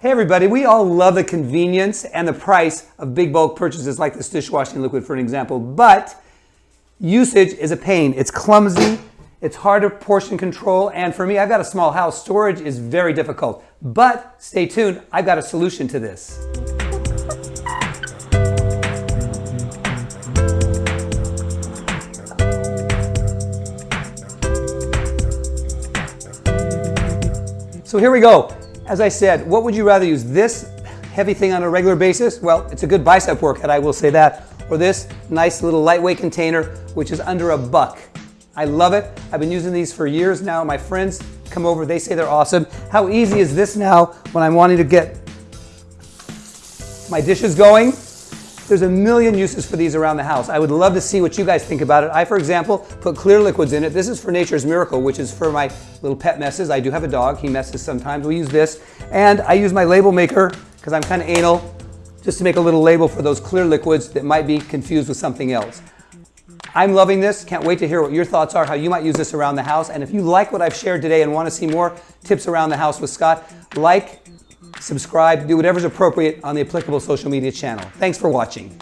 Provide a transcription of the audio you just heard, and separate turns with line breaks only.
Hey everybody, we all love the convenience and the price of big bulk purchases like this dishwashing liquid for an example, but usage is a pain. It's clumsy, it's hard to portion control, and for me, I've got a small house. Storage is very difficult. But stay tuned, I've got a solution to this. So here we go. As I said, what would you rather use? This heavy thing on a regular basis? Well, it's a good bicep workout, I will say that. Or this nice little lightweight container, which is under a buck. I love it. I've been using these for years now. My friends come over, they say they're awesome. How easy is this now when I'm wanting to get my dishes going? There's a million uses for these around the house. I would love to see what you guys think about it. I, for example, put clear liquids in it. This is for Nature's Miracle, which is for my little pet messes. I do have a dog. He messes sometimes. We use this. And I use my label maker, because I'm kind of anal, just to make a little label for those clear liquids that might be confused with something else. I'm loving this. Can't wait to hear what your thoughts are, how you might use this around the house. And if you like what I've shared today and want to see more tips around the house with Scott, like, subscribe, do whatever's appropriate on the applicable social media channel. Thanks for watching.